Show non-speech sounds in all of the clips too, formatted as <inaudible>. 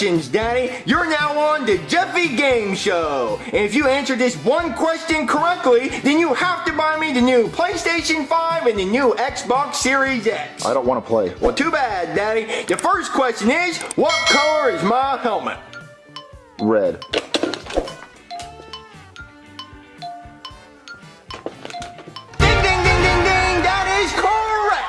Congratulations, Daddy! You're now on the Jeffy Game Show! And if you answer this one question correctly, then you have to buy me the new PlayStation 5 and the new Xbox Series X. I don't want to play. Well, too bad, Daddy. The first question is, what color is my helmet? Red.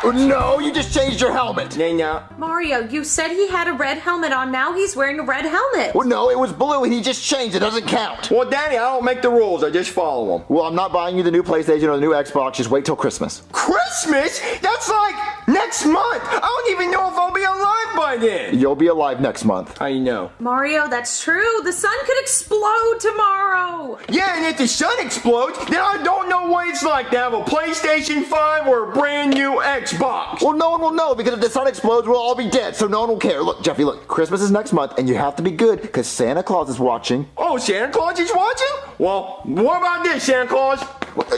No, you just changed your helmet. Now, now, Mario, you said he had a red helmet on. Now he's wearing a red helmet. Well, no, it was blue and he just changed. It doesn't count. well, Daddy, I don't make the rules. I just follow them. Well, I'm not buying you the new PlayStation or the new Xbox. Just wait till Christmas. Christmas? That's like next month. I don't even know if I'll be alive by then. You'll be alive next month. How you know? Mario, that's true. The sun could explode tomorrow. Yeah, and if the sun explodes, then I don't know what it's like to have a PlayStation 5 or a brand new Xbox. Well, no one will know because if the sun explodes, we'll all be dead, so no one will care. Look, Jeffy, look, Christmas is next month, and you have to be good because Santa Claus is watching. Oh, Santa Claus is watching? Well, what about this, Santa Claus?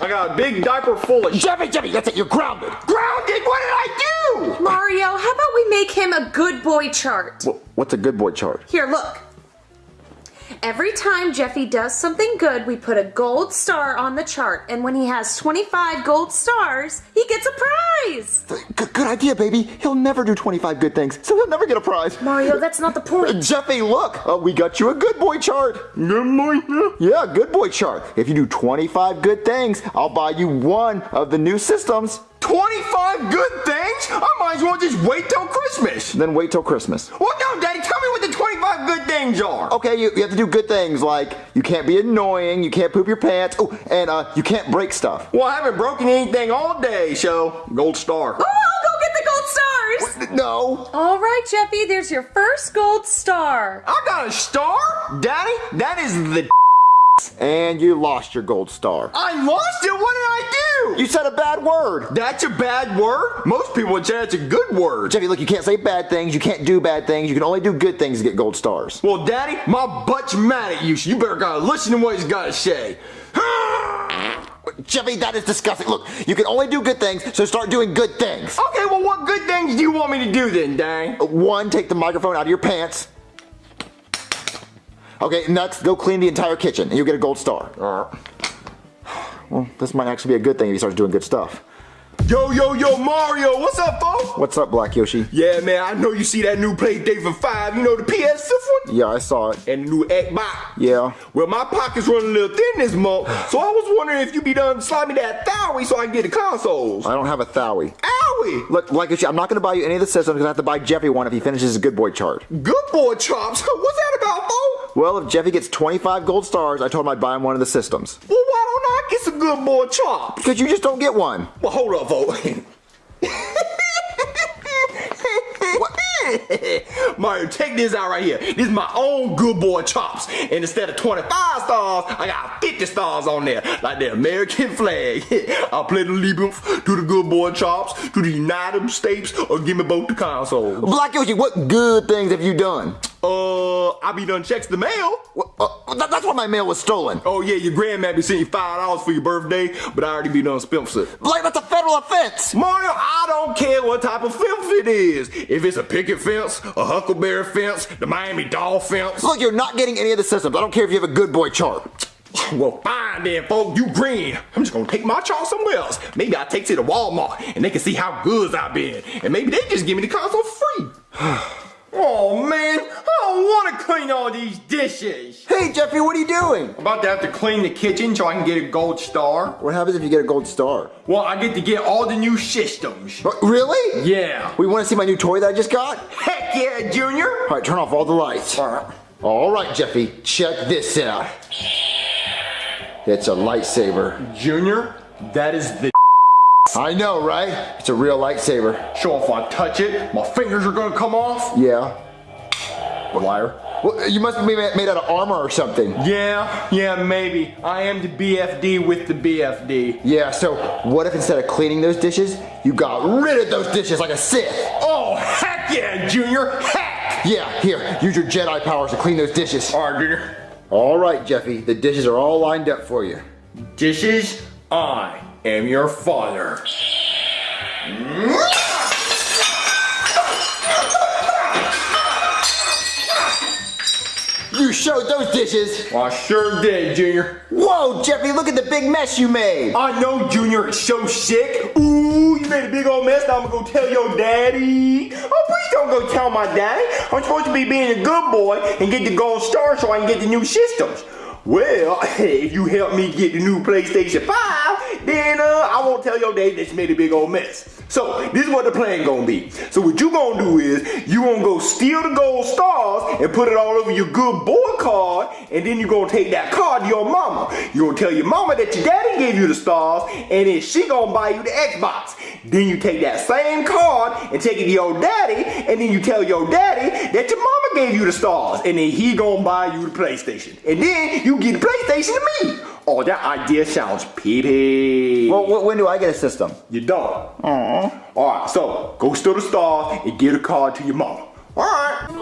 I got a big diaper full of Jeffy, Jeffy, that's it. You're grounded. Grounded? What did I do? Mario, how about we make him a good boy chart? Wh- What's a good boy chart? Here, look. Every time Jeffy does something good, we put a gold star on the chart. And when he has 25 gold stars, he gets a prize. Good, good idea, baby. He'll never do 25 good things, so he'll never get a prize. Mario, that's not the point. <laughs> Jeffy, look, uh, we got you a good boy chart. Good boy. Yeah, good boy chart. If you do 25 good things, I'll buy you one of the new systems. 25 good things? I might as well just wait till Christmas. Then wait till Christmas. Well, no, Daddy, tell me what the 25 good things are. Okay, you, you have to do good things like you can't be annoying, you can't poop your pants, oh, and uh, you can't break stuff. Well, I haven't broken anything all day, so gold star. Oh, I'll go get the gold stars. No. All right, Jeffy, there's your first gold star. I got a star? Daddy, that is the And you lost your gold star. I lost it? What did I do? You said a bad word. That's a bad word? Most people would say that's a good word. Jeffy, look, you can't say bad things, you can't do bad things, you can only do good things to get gold stars. Well, Daddy, my butt's mad at you, so you better gotta listen to what he's gotta say. Jeffy, that is disgusting. Look, you can only do good things, so start doing good things. Okay, well, what good things do you want me to do then, Daddy? One, take the microphone out of your pants. Okay, next, go clean the entire kitchen, and you'll get a gold star. Well, this might actually be a good thing if he starts doing good stuff. Yo, yo, yo, Mario, what's up, folks? What's up, Black Yoshi? Yeah, man, I know you see that new PlayStation 5, you know, the PS5 one? Yeah, I saw it. And the new Xbox. Yeah. Well, my pocket's running a little thin this month, so I was wondering if you'd be done me that thowie so I can get the consoles. I don't have a Thowie. Owie! Look, Black Yoshi, I'm not going to buy you any of the systems because I have to buy Jeffy one if he finishes his good boy chart. Good boy chops. <laughs> What's that? Well, if Jeffy gets 25 gold stars, I told him I'd buy him one of the systems. Well, why don't I get some good boy chops? Because you just don't get one. Well, hold up, folks. Mario, check this out right here. This is my own good boy chops. And instead of 25 stars, I got 50 stars on there. Like the American flag. <laughs> I'll play the allegiance to the good boy chops, to the United States, or give me both the consoles. Black Yoshi, what good things have you done? Uh, I be done checks the mail. Uh, that- that's why my mail was stolen. Oh yeah, your grandma be sending you five dollars for your birthday, but I already be done spent it. Like, that's a federal offense. Mario, I don't care what type of fence it is. If it's a picket fence, a huckleberry fence, the Miami doll fence. Look, you're not getting any of the systems. I don't care if you have a good boy chart. <sighs> Well, fine then, folks. You green. I'm just gonna take my chart somewhere else. Maybe I take it to Walmart and they can see how good I've been. And maybe they just give me the console free. <sighs> oh man, want to clean all these dishes. Hey, Jeffy, what are you doing? I'm about to have to clean the kitchen so I can get a gold star. What happens if you get a gold star? Well, I get to get all the new systems. Uh, Really? Yeah. We want to see my new toy that I just got? Heck yeah, Junior. All right, turn off all the lights. All right, Alright, Jeffy, check this out. It's a lightsaber. Junior, that is the I know, right? It's a real lightsaber. So if I touch it, my fingers are gonna come off? Yeah. Liar. Well, you must be made out of armor or something. Yeah, yeah, maybe. I am the BFD with the BFD. Yeah, so what if instead of cleaning those dishes, you got rid of those dishes like a Sith? Oh, heck yeah, Junior! Heck! Yeah, here, use your Jedi powers to clean those dishes. Alright, Junior. All right, Jeffy, the dishes are all lined up for you. Dishes, I am your father. <laughs> showed those dishes. I sure did, Junior. Whoa, Jeffy, look at the big mess you made. I know, Junior, it's so sick. Ooh, you made a big old mess. Now I'm gonna go tell your daddy. Oh, please don't go tell my daddy. I'm supposed to be being a good boy and get the gold star so I can get the new systems. Well, <laughs> if you help me get the new PlayStation 5, then uh, I won't tell your daddy that you made a big old mess. So, this is what the plan gonna be. So what you gonna do is, you gonna go steal the gold stars and put it all over your good boy card, and then you gonna take that card to your mama. you gonna tell your mama that your daddy gave you the stars, and then she gonna buy you the Xbox. Then you take that same card and take it to your daddy, and then you tell your daddy that your mama gave you the stars, and then he gonna buy you the PlayStation. And then you get the PlayStation to me. Oh, that idea sounds peepy. Well, wh- when do I get a system? You don't. Uh-huh. Alright, so go steal the stars and get a card to your mama.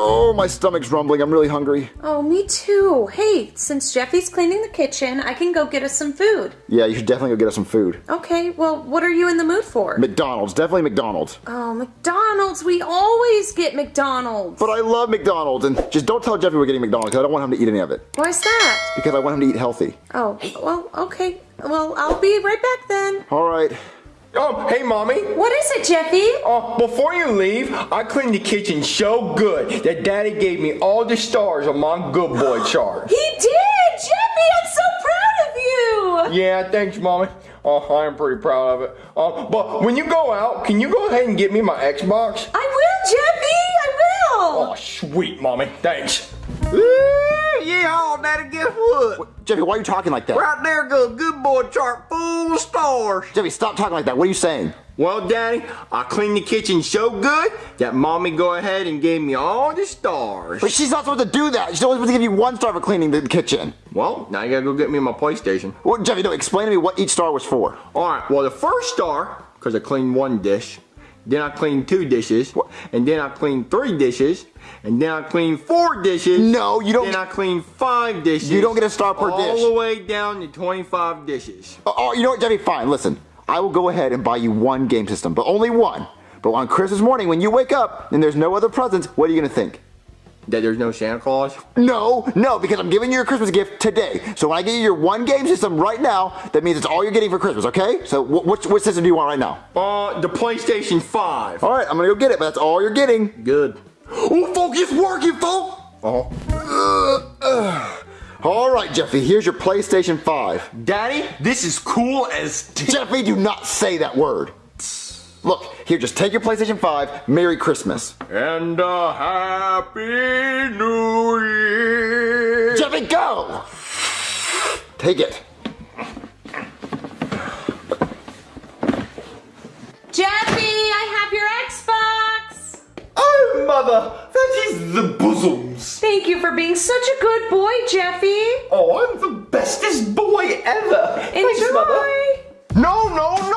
Oh, my stomach's rumbling. I'm really hungry. Oh, me too. Hey, since Jeffy's cleaning the kitchen, I can go get us some food. Yeah, you should definitely go get us some food. Okay, well, what are you in the mood for? McDonald's, definitely McDonald's. oh, McDonald's. We always get McDonald's. But I love McDonald's, and just don't tell Jeffy we're getting McDonald's I don't want him to eat any of it. Why's that? Because I want him to eat healthy. Oh, well, okay. Well, I'll be right back then. All right. Oh, hey, mommy. What is it, Jeffy? Oh, before you leave, I cleaned the kitchen so good that daddy gave me all the stars on my good boy <gasps> chart. He did! Jeffy, I'm so proud of you! Yeah, thanks, mommy. Oh, I am pretty proud of it. Uh, but when you go out, can you go ahead and get me my Xbox? I will, Jeffy! I will! Oh, sweet, mommy. Thanks. Yeah, oh, daddy, guess what? Jeffy, why are you talking like that? Right there goes good boy chart full of stars. Jeffy, stop talking like that. What are you saying? Well, Daddy, I cleaned the kitchen so good that Mommy go ahead and gave me all the stars. But she's not supposed to do that. She's only supposed to give you one star for cleaning the kitchen. Well, now you gotta go get me my PlayStation. Well, Jeffy, no, explain to me what each star was for. Alright, well, the first star, because I cleaned one dish, then I cleaned two dishes, and then I cleaned three dishes, and then I cleaned four dishes. No, you don't- Then I cleaned five dishes. You don't get a star per all dish. All the way down to 25 dishes. Oh, oh, you know what, Jeffy? Fine. Listen, I will go ahead and buy you one game system, but only one. But on Christmas morning, when you wake up and there's no other presents, what are you gonna think? That there's no Santa Claus? No, no, because I'm giving you a Christmas gift today. So when I give you your one game system right now, that means it's all you're getting for Christmas, okay? So wh- which, which system do you want right now? Uh, the PlayStation 5. All right, I'm gonna go get it, but that's all you're getting. Good. Oh, folk, it's working, folk! Uh-huh. All right, Jeffy, here's your PlayStation 5. Daddy, this is cool as Jeffy, do not say that word. Look, here, just take your PlayStation 5. Merry Christmas. And a happy new year. Jeffy, go! Take it. Jeffy, I have your Xbox! Oh, mother, that is the bosoms. Thank you for being such a good boy, Jeffy. Oh, I'm the bestest boy ever. Thanks, Enjoy. mother. No, no, no,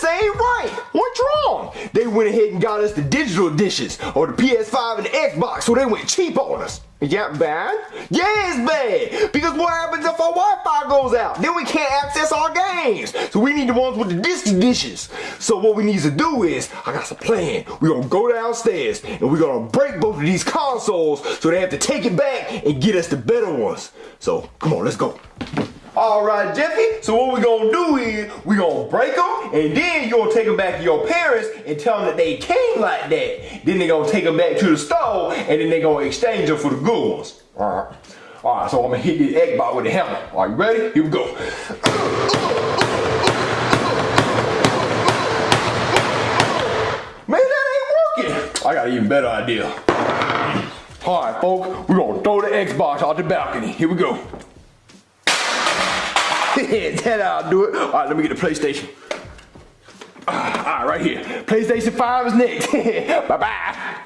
this ain't right. What's wrong? They went ahead and got us the digital dishes, or the PS5 and the Xbox, so they went cheap on us. Is that bad? Yeah, it's bad. Because what happens if our Wi-Fi goes out? Then we can't access our games. So we need the ones with the disc dishes. So what we need to do is, I got some plan. We're gonna go downstairs and we're gonna break both of these consoles so they have to take it back and get us the better ones. So come on, let's go. All right, Jeffy. So what we're gonna do is we're gonna break them, and then you're gonna take them back to your parents and tell them that they came like that. Then they're gonna take them back to the store, and then they're gonna exchange them for the good ones. All right. All right. So I'm gonna hit this egg bot with a hammer. Are you ready? Here we go. Man, that ain't working. I got an even better idea. All right, folks. We're gonna throw the Xbox out the balcony. Here we go. <laughs> that I'll do it. All right, let me get the PlayStation. Ah, All right, right here. PlayStation 5 is next. <laughs> bye bye.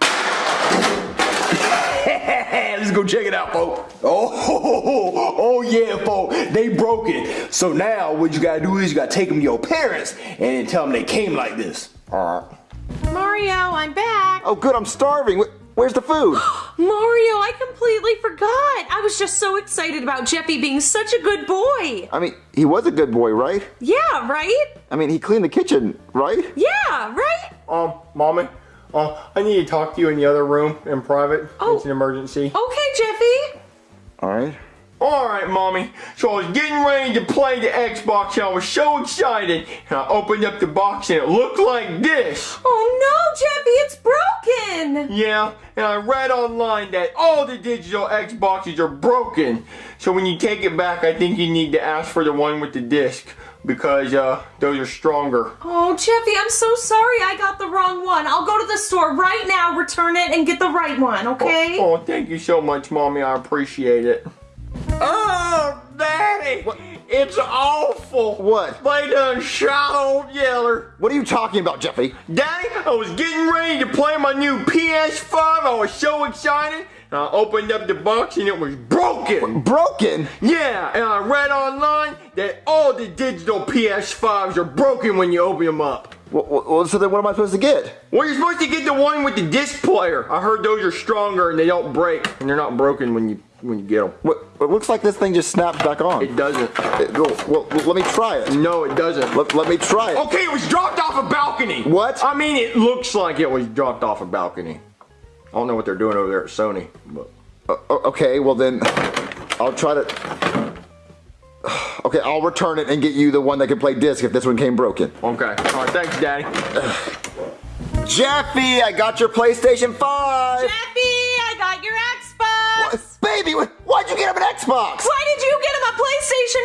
<laughs> Let's go check it out, folks. Oh, oh, yeah, folks. They broke it. So now what you gotta do is you gotta take them to your parents and tell them they came like this. All right. Mario, I'm back. Oh, good, I'm starving. Where's the food? <gasps> <gasps> <gasps> Mario, I completely forgot. I was just so excited about Jeffy being such a good boy. I mean, he was a good boy, right? Yeah, right? I mean, he cleaned the kitchen, right? Yeah, right? Um, mommy, uh, I need to talk to you in the other room in private. Oh. It's an emergency. Okay, Jeffy. All right. Alright, mommy. So I was getting ready to play the Xbox and I was so excited. And I opened up the box and it looked like this. Oh no, Jeffy, it's broken. Yeah, and I read online that all the digital Xboxes are broken. So when you take it back, I think you need to ask for the one with the disc because uh, those are stronger. Oh, Jeffy, I'm so sorry I got the wrong one. I'll go to the store right now, return it, and get the right one, okay? Oh, thank you so much, mommy. I appreciate it. Oh, Daddy! It's awful. What? They done shot old Yeller. What are you talking about, Jeffy? Daddy, I was getting ready to play my new PS5. I was so excited. And I opened up the box and it was broken. Broken? Yeah, and I read online that all the digital PS5s are broken when you open them up. Well, so then what am I supposed to get? Well, you're supposed to get the one with the disc player. I heard those are stronger and they don't break, and they're not broken when you when you get them. What, it looks like this thing just snaps back on. It doesn't. It- well, well, let me try it. No, it doesn't. Let, let me try it. Okay, it was dropped off a balcony. What? I mean, it looks like it was dropped off a balcony. I don't know what they're doing over there at Sony, but Uh, okay, well then, I'll try to. <sighs> Okay, I'll return it and get you the one that can play disc if this one came broken. okay. All right, thanks, Daddy. <sighs> Jeffy, I got your PlayStation 5! Jeffy, I got your Xbox. What? Baby, why'd you get him an Xbox? Why did you get him a PlayStation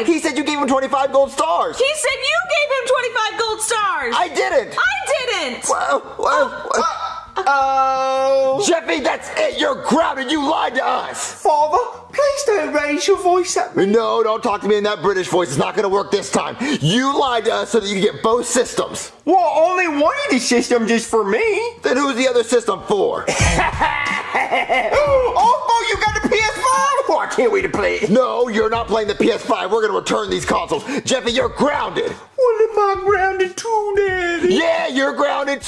5? He said you gave him 25 gold stars. He said you gave him 25 gold stars. I didn't. I didn't. Well, well, well. Oh, Jeffy, that's it. You're grounded. You lied to us. Father, please don't raise your voice at me. No, don't talk to me in that British voice. It's not going to work this time. You lied to us so that you could get both systems. Well, only one of the systems is for me. Then who's the other system for? <laughs> oh, you got the PS5? Oh, I can't wait to play it. No, you're not playing the PS5. We're going to return these consoles. Jeffy, you're grounded. What am I grounded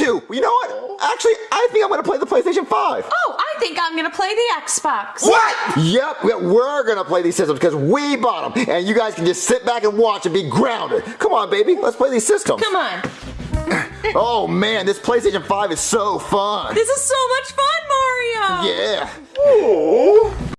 you know what? Actually, I think I'm going to play the PlayStation 5. Oh, I think I'm going to play the Xbox. What? yep, we're going to play these systems because we bought them. And you guys can just sit back and watch and be grounded. Come on, baby. Let's play these systems. Come on. <coughs> oh, man. This PlayStation 5 is so fun. This is so much fun, Mario. Yeah. Ooh.